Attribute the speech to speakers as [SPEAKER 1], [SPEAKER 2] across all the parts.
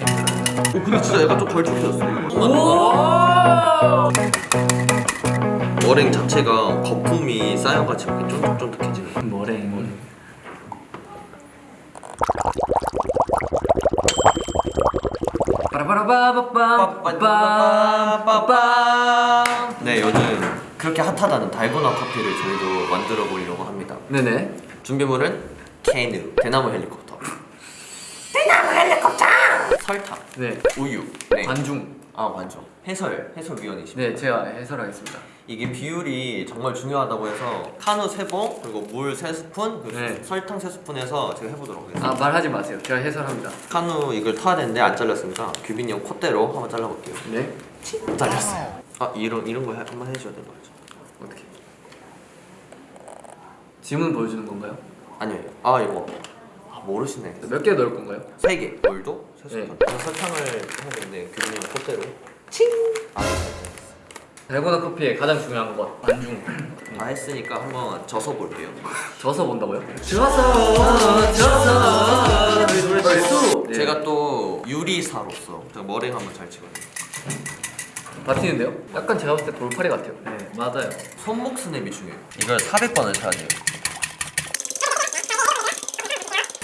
[SPEAKER 1] 오 근데 진짜 약간 좀 걸쭉해졌어. 머랭 자체가 거품이 쌓여가지고 이렇게 쫀득쫀득해지는
[SPEAKER 2] 머랭.
[SPEAKER 1] 빠빠빠빠빠빠빠 네 요즘 그렇게 핫하다는 달고나 커피를 저희도 만들어 보려고 합니다
[SPEAKER 2] 네네
[SPEAKER 1] 준비물은 케누 대나무 헬리콥터. 대나무 헬리콥터 설탕.
[SPEAKER 2] 네.
[SPEAKER 1] 우유. 네.
[SPEAKER 2] 반중.
[SPEAKER 1] 아 완전 해설 해설위원이십니다.
[SPEAKER 2] 네 제가 해설하겠습니다.
[SPEAKER 1] 이게 비율이 정말 중요하다고 해서 카누 3봉 그리고 물 3스푼 그리고
[SPEAKER 2] 네.
[SPEAKER 1] 설탕 3스푼 해서 제가 해보도록 하겠습니다.
[SPEAKER 2] 아 말하지 마세요. 제가 해설합니다.
[SPEAKER 1] 카누 이걸 타야 되는데 안 잘렸으니까 규빈이 형 콧대로 한번 잘라볼게요.
[SPEAKER 2] 네.
[SPEAKER 1] 잘렸어요. 아 이런 이런 거 해- 한번 해줘야 되는 거죠.
[SPEAKER 2] 어떻게 지문 보여주는 건가요?
[SPEAKER 1] 아니요. 아 이거 아, 모르시네.
[SPEAKER 2] 몇 개 넣을 건가요?
[SPEAKER 1] 3개. 물도
[SPEAKER 2] 네.
[SPEAKER 1] 3스푼 네. 설탕을 해야 되는데 형 콧대로 칭!
[SPEAKER 2] 달고나 커피의 가장 중요한 것 반중.
[SPEAKER 1] 다 했으니까 한번 져서 볼게요.
[SPEAKER 2] 져서 본다고요? 져서 져서. 벌써 네.
[SPEAKER 1] 제가 또 유리사로서 제가 머랭 한번 잘 치거든요.
[SPEAKER 2] 버티는데요? 약간 제가 봤을 때 돌팔이 같아요.
[SPEAKER 3] 네. 맞아요.
[SPEAKER 1] 손목 스냅이 중요해요. 이걸 400번을 쳐야 돼요.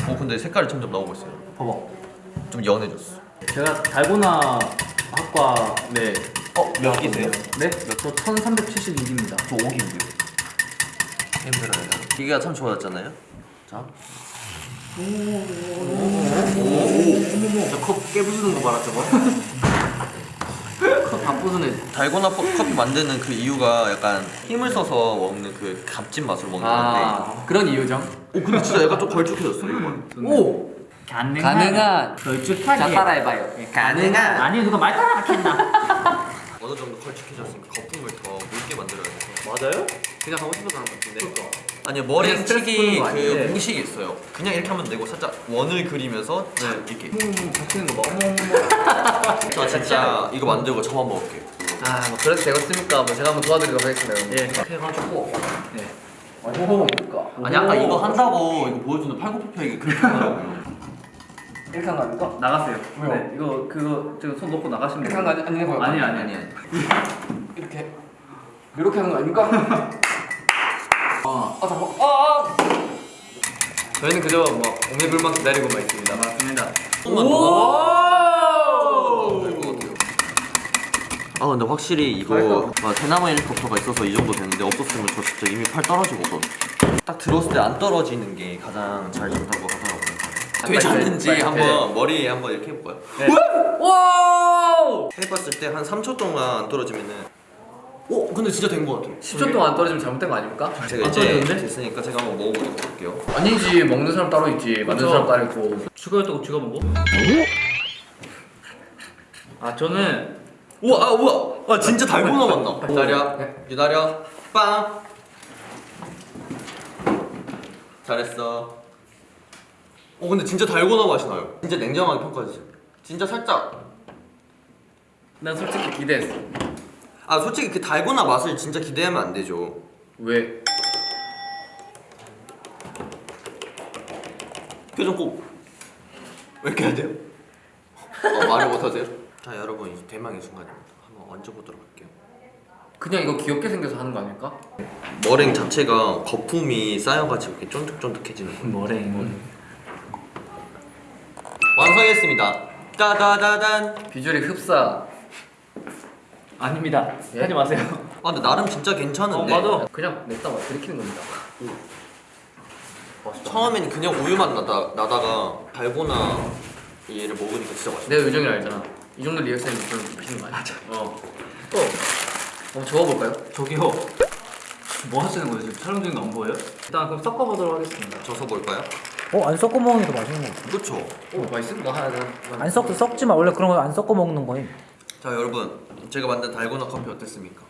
[SPEAKER 1] 어 근데 색깔이 점점 나오고 있어요.
[SPEAKER 3] 봐봐
[SPEAKER 1] 좀 연해졌어.
[SPEAKER 3] 제가 달고나 학과
[SPEAKER 2] 네.
[SPEAKER 1] 어? 몇 기세요?
[SPEAKER 3] 네? 저 1376입니다.
[SPEAKER 1] 저 5기인데요. 힘들어요. 기계가 참 좋아졌잖아요. 자.
[SPEAKER 2] 저컵 깨부수는 거 봐라 저거. 컵다 부수네.
[SPEAKER 1] 달고나 퍼- 커피 만드는 그 이유가 약간 힘을 써서 먹는 그 값진 맛으로 먹는
[SPEAKER 2] 아 그런 이유죠?
[SPEAKER 1] 건데 오 근데 진짜 약간 좀 걸쭉해졌어 이거.
[SPEAKER 2] 오!
[SPEAKER 3] 가능한
[SPEAKER 2] 가능한
[SPEAKER 3] 걸쭉하게.
[SPEAKER 2] 자 따라해봐요. 가능한.
[SPEAKER 3] 아니 누가 말 따라 하겠나
[SPEAKER 1] 어느 정도 걸쭉해졌으니까 거품을 더 묽게 만들어야 돼서
[SPEAKER 3] 맞아요?
[SPEAKER 2] 그냥 하고 싶어서 하는 것 같은데.
[SPEAKER 1] 아니요
[SPEAKER 2] 그냥
[SPEAKER 1] 머랭
[SPEAKER 2] 스트레스
[SPEAKER 1] 치기 그? 공식이 있어요. 그냥 이렇게 하면 되고 살짝 원을 그리면서 탁 이렇게.
[SPEAKER 2] 음 바뀌는 거 봐. 어머 어머
[SPEAKER 1] 저 진짜 이거 만들고 저만 먹을게요.
[SPEAKER 2] 아뭐 그래도 되겠습니까? 뭐 제가 한번 도와드리도록 하겠습니다
[SPEAKER 3] 예 이렇게 해가지고. 네.
[SPEAKER 1] 아니 아까 이거 한다고 이거 보여주는 팔굽혀펴기 그렇게 하더라고요
[SPEAKER 2] 이렇게 한거 아닙니까?
[SPEAKER 3] 나가세요
[SPEAKER 2] 왜요?
[SPEAKER 3] 네 이거 그거 지금 손 놓고 나가시면
[SPEAKER 2] 이렇게 한거 아니, 아니는 거요?
[SPEAKER 3] 아니 아니
[SPEAKER 1] 아니
[SPEAKER 3] 아니
[SPEAKER 2] 이렇게 이렇게 하는 거 아닙니까? 아, 아 잠깐 아, 아! 저희는 그저 뭐 오매불만 기다리고 만 있습니다
[SPEAKER 3] 맞습니다
[SPEAKER 1] 조금만 더
[SPEAKER 2] 오!
[SPEAKER 1] 될것 같아요 아 근데 확실히 이거 아, 대나무 헬리콥터가 있어서 이 정도 되는데 없었으면 저 진짜 이미 팔 떨어지거든 딱 들어왔을 때 안 떨어지는 게 가장 잘 된다고 하더라고요
[SPEAKER 2] 빨리,
[SPEAKER 1] 되지 않는지
[SPEAKER 2] 빨리,
[SPEAKER 1] 한번 한번 이렇게 해볼까요?
[SPEAKER 3] 네.
[SPEAKER 2] 와!
[SPEAKER 1] 해봤을 때 한 3초 동안 안 떨어지면은 오 근데 진짜 된것 같아요
[SPEAKER 2] 10초 동안 안 떨어지면 잘못된 거 아닙니까?
[SPEAKER 1] 제가
[SPEAKER 3] 안
[SPEAKER 1] 이제
[SPEAKER 3] 떨어지는데?
[SPEAKER 1] 됐으니까 제가 한번 먹어보도록 할게요
[SPEAKER 2] 아니지 먹는 사람 따로 있지 만드는
[SPEAKER 3] 그죠.
[SPEAKER 2] 사람 따로 있고
[SPEAKER 3] 죽어도 죽어 먹어? 아 저는
[SPEAKER 1] 우와 아 우와 아 진짜 달고나 맛나 기다려
[SPEAKER 2] 네.
[SPEAKER 1] 기다려 빵 잘했어 어 근데 진짜 달고나 맛이 나요. 진짜 냉정하게 평가해주세요. 진짜 살짝.
[SPEAKER 2] 난 솔직히 기대했어.
[SPEAKER 1] 아 솔직히 그 달고나 맛을 진짜 기대하면 안 되죠.
[SPEAKER 2] 왜?
[SPEAKER 1] 표정 꼭. 왜 이렇게 해야 돼요? 어, 말을 못하세요? 자 여러분 이제 대망의 순간입니다 한번 얹어보도록 할게요.
[SPEAKER 2] 그냥 이거 귀엽게 생겨서 하는 거 아닐까?
[SPEAKER 1] 머랭 자체가 거품이 쌓여가지고 이렇게 쫀득쫀득해지는 거예요.
[SPEAKER 3] 머랭
[SPEAKER 1] 완성했습니다. 따다다단.
[SPEAKER 2] 비주얼이 흡사.
[SPEAKER 3] 아닙니다.
[SPEAKER 2] 예?
[SPEAKER 3] 하지 마세요.
[SPEAKER 1] 아 근데 나름 진짜 괜찮은데.
[SPEAKER 3] 어, 맞아.
[SPEAKER 2] 그냥 냈다가 들이키는 겁니다.
[SPEAKER 1] 처음엔 그냥 우유만 나다, 나다가 달고나 얘를 먹으니까 진짜 맛있어
[SPEAKER 2] 내 요정이 알잖아. 이 정도 리액션이 별로 맛있는 거 아니야? 맞아. 어. 또! 한번 적어볼까요?
[SPEAKER 3] 저기요. 뭐 하시는 거예요? 지금 촬영 중인 거 안 보여요? 일단 그럼 섞어보도록 하겠습니다.
[SPEAKER 1] 져서 볼까요?
[SPEAKER 4] 어, 안 섞어 먹는 게 더 맛있는 거 같아.
[SPEAKER 1] 그쵸
[SPEAKER 2] 오 맛있음? 나 하나 하나
[SPEAKER 4] 안 섞, 섞지 마. 원래 그런 거 안 섞어 먹는 거임.
[SPEAKER 1] 자 여러분 제가 만든 달고나 커피 어땠습니까?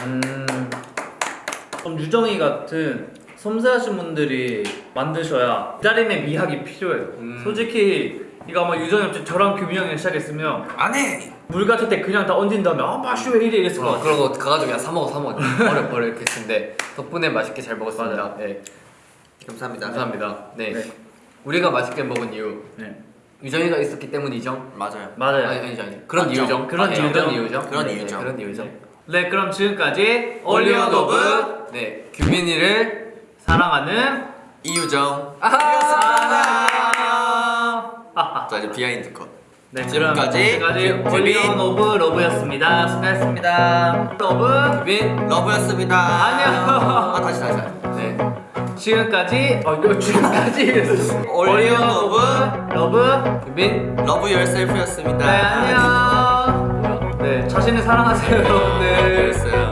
[SPEAKER 2] 음...
[SPEAKER 3] 좀 유정이 같은 섬세하신 분들이 만드셔야 기다림의 미학이 필요해요
[SPEAKER 2] 음.
[SPEAKER 3] 솔직히 이거 아마 유정이 없이 저랑 형이 시작했으면
[SPEAKER 1] 안 해!
[SPEAKER 3] 물 같을 때 그냥 다 얹은 다음에 아 맛이 왜 이래 이랬을 것
[SPEAKER 2] 어,
[SPEAKER 3] 같아
[SPEAKER 2] 그러고 가가지고 그냥 사 먹어 사 먹어 버려 버려 이렇게 했는데 덕분에 맛있게 잘 먹었습니다 네
[SPEAKER 1] 감사합니다
[SPEAKER 2] 감사합니다 네.
[SPEAKER 3] 네.
[SPEAKER 2] 우리가 맛있게 먹은 이유
[SPEAKER 3] 네.
[SPEAKER 2] 유정이가 있었기 때문이죠.
[SPEAKER 1] 맞아요.
[SPEAKER 3] 맞아요.
[SPEAKER 2] 아니 아니죠 아니 그런
[SPEAKER 1] 맞죠.
[SPEAKER 2] 이유죠.
[SPEAKER 3] 그런
[SPEAKER 2] 아,
[SPEAKER 3] 이유죠.
[SPEAKER 2] 그런 이유죠.
[SPEAKER 1] 그런
[SPEAKER 2] 네,
[SPEAKER 1] 이유죠.
[SPEAKER 2] 네, 그런 이유죠.
[SPEAKER 3] 네, 그럼 지금까지
[SPEAKER 2] 올리언
[SPEAKER 3] 오브
[SPEAKER 2] 네 규빈이를
[SPEAKER 3] 사랑하는
[SPEAKER 1] 이유정.
[SPEAKER 3] 아하.
[SPEAKER 1] 자 이제 비하인드 컷.
[SPEAKER 3] 네,
[SPEAKER 1] 지금까지.
[SPEAKER 3] 올리언 오브 러브였습니다. 수고하셨습니다. 러브.
[SPEAKER 2] 규빈
[SPEAKER 1] 러브였습니다.
[SPEAKER 3] 아니요.
[SPEAKER 1] 아 다시 다시. 다시.
[SPEAKER 2] 네
[SPEAKER 3] 지금까지 어 이거 지금까지
[SPEAKER 1] 올리언 오브
[SPEAKER 3] 러브.
[SPEAKER 2] 규빈
[SPEAKER 1] 러브 열셀프였습니다.
[SPEAKER 3] 네 안녕. 네 자신을 사랑하세요 여러분들.
[SPEAKER 1] 그랬어요.